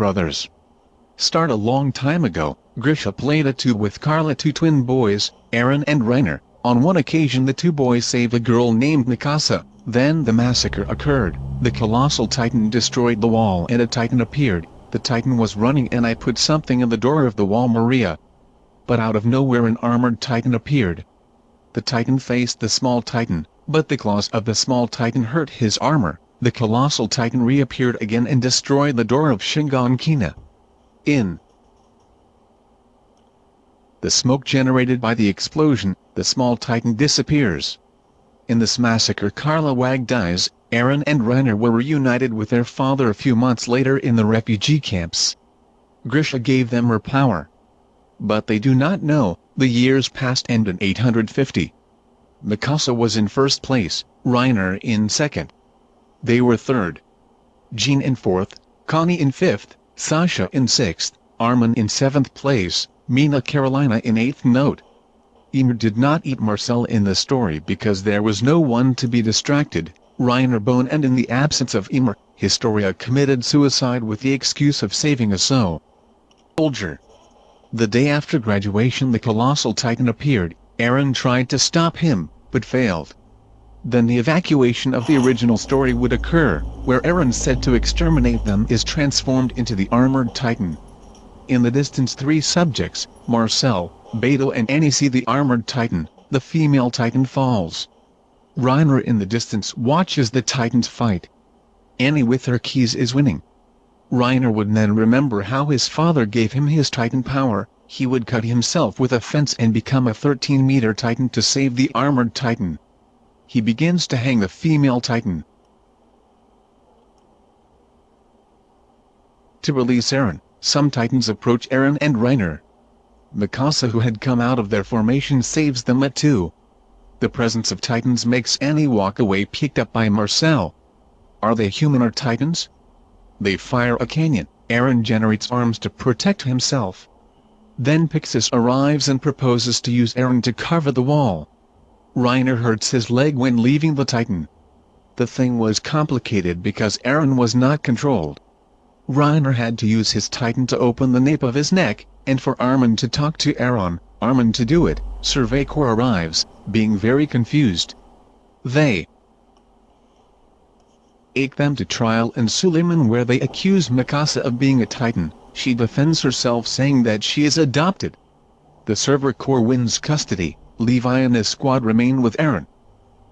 brothers. Start a long time ago, Grisha played a two with Carla two twin boys, Eren and Reiner. On one occasion the two boys saved a girl named Mikasa, then the massacre occurred, the colossal titan destroyed the wall and a titan appeared, the titan was running and I put something in the door of the wall Maria. But out of nowhere an armored titan appeared. The titan faced the small titan, but the claws of the small titan hurt his armor, the colossal titan reappeared again and destroyed the door of Shiganshina. In the smoke generated by the explosion, the small titan disappears. In this massacre Carla Wag dies, Eren and Reiner were reunited with their father a few months later in the refugee camps. Grisha gave them her power. But they do not know, the years passed and in 850. Mikasa was in first place, Reiner in second. They were third. Jean in fourth, Connie in fifth, Sasha in sixth, Armin in seventh place, Mina Carolina in eighth note. Ymir did not eat Marcel in the story because there was no one to be distracted, Reiner Bone and in the absence of Ymir, Historia committed suicide with the excuse of saving a so soldier. The day after graduation the colossal titan appeared, Eren tried to stop him, but failed. Then the evacuation of the original story would occur, where Eren said to exterminate them is transformed into the armored titan. In the distance three subjects, Marcel, Beto and Annie see the armored titan, the female titan falls. Reiner in the distance watches the titans fight. Annie with her keys is winning. Reiner would then remember how his father gave him his titan power, he would cut himself with a fence and become a 13-meter titan to save the armored titan he begins to hang the female titan. To release Eren, some titans approach Eren and Reiner. Mikasa who had come out of their formation saves them at two. The presence of titans makes Annie walk away picked up by Marcel. Are they human or titans? They fire a canyon, Eren generates arms to protect himself. Then Pixis arrives and proposes to use Eren to cover the wall. Reiner hurts his leg when leaving the Titan. The thing was complicated because Eren was not controlled. Reiner had to use his Titan to open the nape of his neck, and for Armin to talk to Eren, Armin to do it, Survey Corps arrives, being very confused. They take them to trial in Suleiman where they accuse Mikasa of being a Titan, she defends herself saying that she is adopted. The Survey Corps wins custody, Levi and his squad remain with Eren.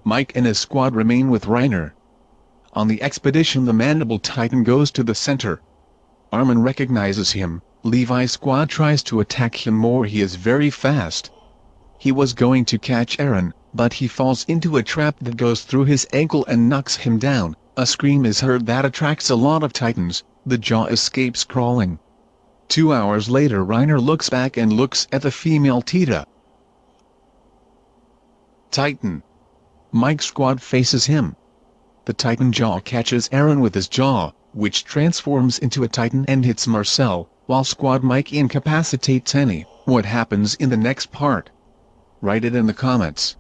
Mike and his squad remain with Reiner. On the expedition the Mandible Titan goes to the center. Armin recognizes him, Levi's squad tries to attack him more he is very fast. He was going to catch Eren, but he falls into a trap that goes through his ankle and knocks him down, a scream is heard that attracts a lot of titans, the jaw escapes crawling. Two hours later Reiner looks back and looks at the female Tita. Titan. Mike squad faces him. The Titan jaw catches Eren with his jaw, which transforms into a Titan and hits Marcel, while Squad Mike incapacitates Annie. What happens in the next part? Write it in the comments.